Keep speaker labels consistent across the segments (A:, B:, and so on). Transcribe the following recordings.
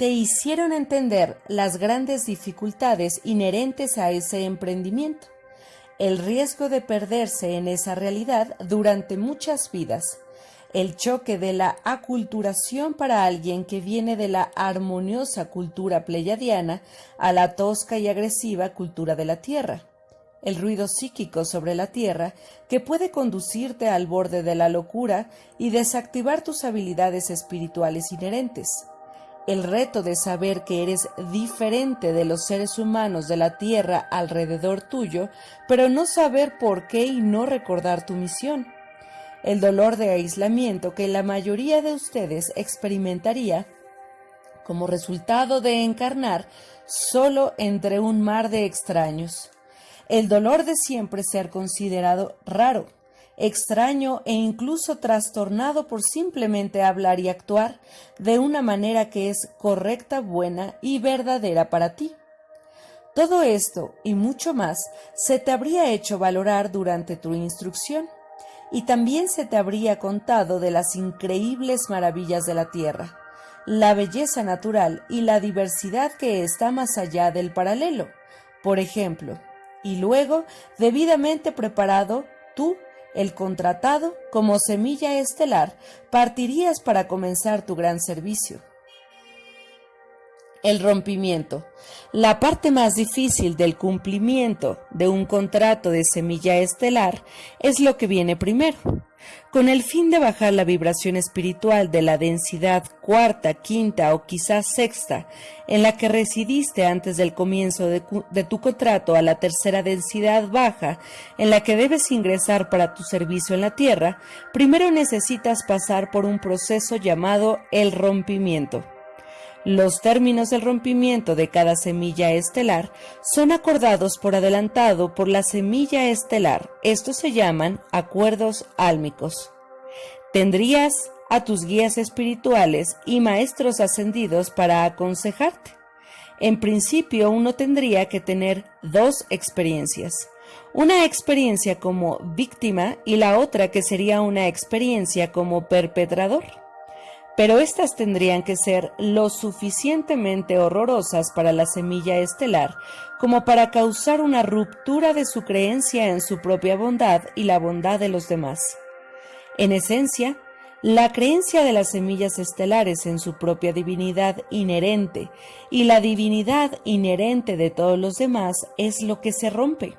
A: te hicieron entender las grandes dificultades inherentes a ese emprendimiento, el riesgo de perderse en esa realidad durante muchas vidas, el choque de la aculturación para alguien que viene de la armoniosa cultura pleyadiana a la tosca y agresiva cultura de la Tierra, el ruido psíquico sobre la Tierra que puede conducirte al borde de la locura y desactivar tus habilidades espirituales inherentes el reto de saber que eres diferente de los seres humanos de la Tierra alrededor tuyo, pero no saber por qué y no recordar tu misión. El dolor de aislamiento que la mayoría de ustedes experimentaría como resultado de encarnar solo entre un mar de extraños. El dolor de siempre ser considerado raro extraño e incluso trastornado por simplemente hablar y actuar de una manera que es correcta, buena y verdadera para ti. Todo esto y mucho más se te habría hecho valorar durante tu instrucción y también se te habría contado de las increíbles maravillas de la tierra, la belleza natural y la diversidad que está más allá del paralelo, por ejemplo, y luego, debidamente preparado, tú el contratado, como semilla estelar, partirías para comenzar tu gran servicio. El rompimiento. La parte más difícil del cumplimiento de un contrato de semilla estelar es lo que viene primero con el fin de bajar la vibración espiritual de la densidad cuarta, quinta o quizás sexta en la que residiste antes del comienzo de, tu contrato a la tercera densidad baja en la que debes ingresar para tu servicio en la Tierra, primero necesitas pasar por un proceso llamado el rompimiento. Los términos del rompimiento de cada semilla estelar son acordados por adelantado por la semilla estelar. Estos se llaman acuerdos álmicos. Tendrías a tus guías espirituales y maestros ascendidos para aconsejarte. En principio uno tendría que tener dos experiencias. Una experiencia como víctima y la otra que sería una experiencia como perpetrador pero éstas tendrían que ser lo suficientemente horrorosas para la semilla estelar como para causar una ruptura de su creencia en su propia bondad y la bondad de los demás. En esencia, la creencia de las semillas estelares en su propia divinidad inherente y la divinidad inherente de todos los demás es lo que se rompe.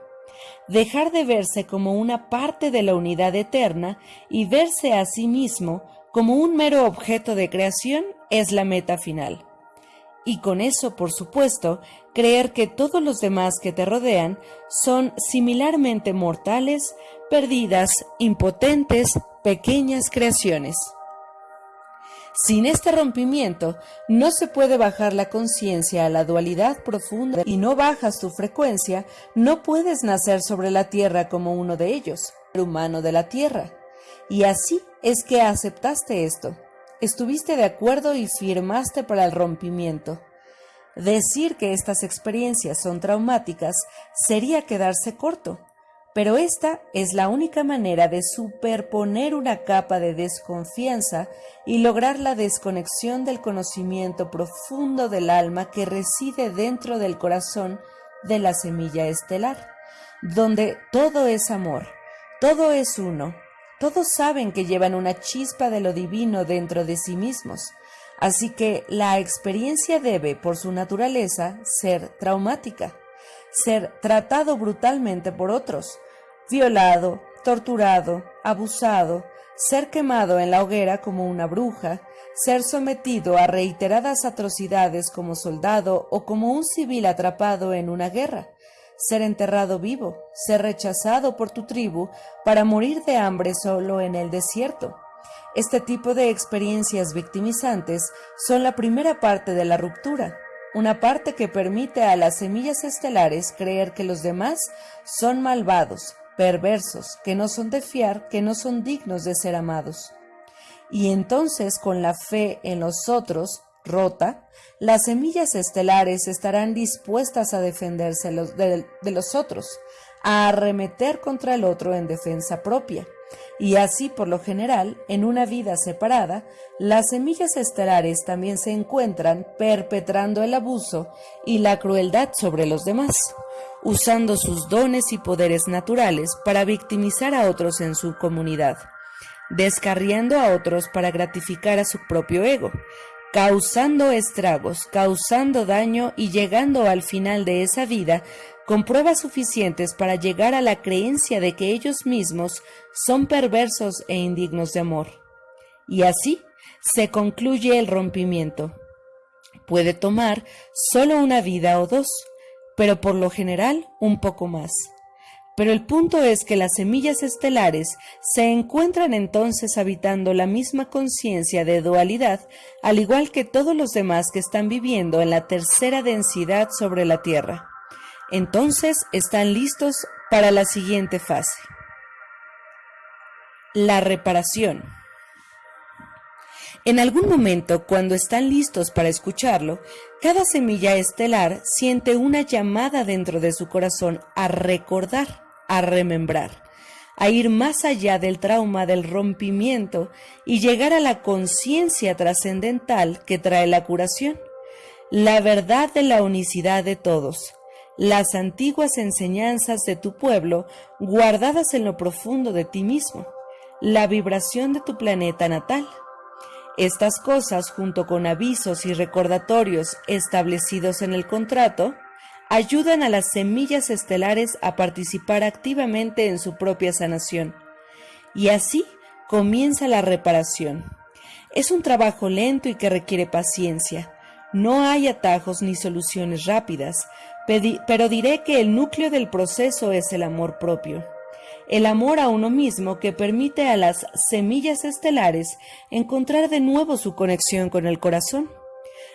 A: Dejar de verse como una parte de la unidad eterna y verse a sí mismo como un mero objeto de creación es la meta final. Y con eso, por supuesto, creer que todos los demás que te rodean son similarmente mortales, perdidas, impotentes, pequeñas creaciones. Sin este rompimiento, no se puede bajar la conciencia a la dualidad profunda y no bajas tu frecuencia, no puedes nacer sobre la tierra como uno de ellos, el humano de la tierra. Y así es que aceptaste esto. Estuviste de acuerdo y firmaste para el rompimiento. Decir que estas experiencias son traumáticas sería quedarse corto, pero esta es la única manera de superponer una capa de desconfianza y lograr la desconexión del conocimiento profundo del alma que reside dentro del corazón de la semilla estelar, donde todo es amor, todo es uno, todos saben que llevan una chispa de lo divino dentro de sí mismos, así que la experiencia debe, por su naturaleza, ser traumática, ser tratado brutalmente por otros, violado, torturado, abusado, ser quemado en la hoguera como una bruja, ser sometido a reiteradas atrocidades como soldado o como un civil atrapado en una guerra, ser enterrado vivo, ser rechazado por tu tribu para morir de hambre solo en el desierto. Este tipo de experiencias victimizantes son la primera parte de la ruptura, una parte que permite a las semillas estelares creer que los demás son malvados, perversos, que no son de fiar, que no son dignos de ser amados. Y entonces con la fe en los otros, rota, las semillas estelares estarán dispuestas a defenderse de, los otros, a arremeter contra el otro en defensa propia, Y así, por lo general, en una vida separada, las semillas estelares también se encuentran perpetrando el abuso y la crueldad sobre los demás, usando sus dones y poderes naturales para victimizar a otros en su comunidad, descarriando a otros para gratificar a su propio ego, causando estragos, causando daño y llegando al final de esa vida con pruebas suficientes para llegar a la creencia de que ellos mismos son perversos e indignos de amor. Y así se concluye el rompimiento. Puede tomar solo una vida o dos, pero por lo general un poco más. Pero el punto es que las semillas estelares se encuentran entonces habitando la misma conciencia de dualidad, al igual que todos los demás que están viviendo en la tercera densidad sobre la Tierra. Entonces están listos para la siguiente fase. La reparación. En algún momento, cuando están listos para escucharlo, cada semilla estelar siente una llamada dentro de su corazón a recordar, a remembrar, a ir más allá del trauma del rompimiento y llegar a la conciencia trascendental que trae la curación, la verdad de la unicidad de todos, las antiguas enseñanzas de tu pueblo guardadas en lo profundo de ti mismo, la vibración de tu planeta natal. Estas cosas, junto con avisos y recordatorios establecidos en el contrato, ayudan a las semillas estelares a participar activamente en su propia sanación. Y así comienza la reparación. Es un trabajo lento y que requiere paciencia. No hay atajos ni soluciones rápidas, pero diré que el núcleo del proceso es el amor propio el amor a uno mismo que permite a las semillas estelares encontrar de nuevo su conexión con el corazón,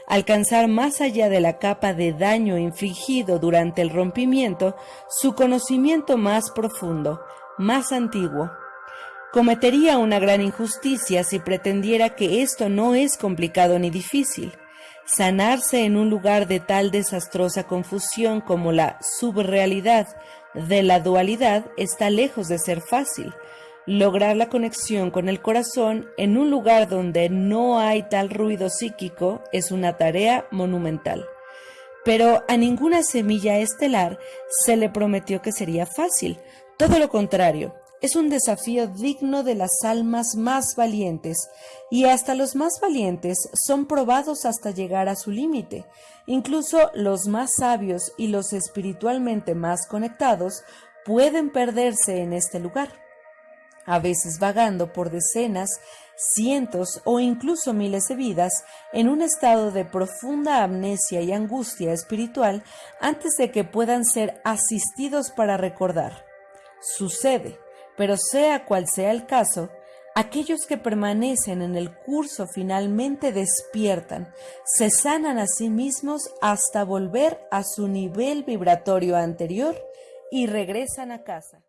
A: alcanzar más allá de la capa de daño infligido durante el rompimiento su conocimiento más profundo, más antiguo. Cometería una gran injusticia si pretendiera que esto no es complicado ni difícil. Sanarse en un lugar de tal desastrosa confusión como la subrealidad de la dualidad está lejos de ser fácil. Lograr la conexión con el corazón en un lugar donde no hay tal ruido psíquico es una tarea monumental. Pero a ninguna semilla estelar se le prometió que sería fácil. Todo lo contrario, es un desafío digno de las almas más valientes, y hasta los más valientes son probados hasta llegar a su límite. Incluso los más sabios y los espiritualmente más conectados pueden perderse en este lugar, a veces vagando por decenas, cientos o incluso miles de vidas en un estado de profunda amnesia y angustia espiritual antes de que puedan ser asistidos para recordar. Sucede pero sea cual sea el caso, aquellos que permanecen en el curso finalmente despiertan, se sanan a sí mismos hasta volver a su nivel vibratorio anterior y regresan a casa.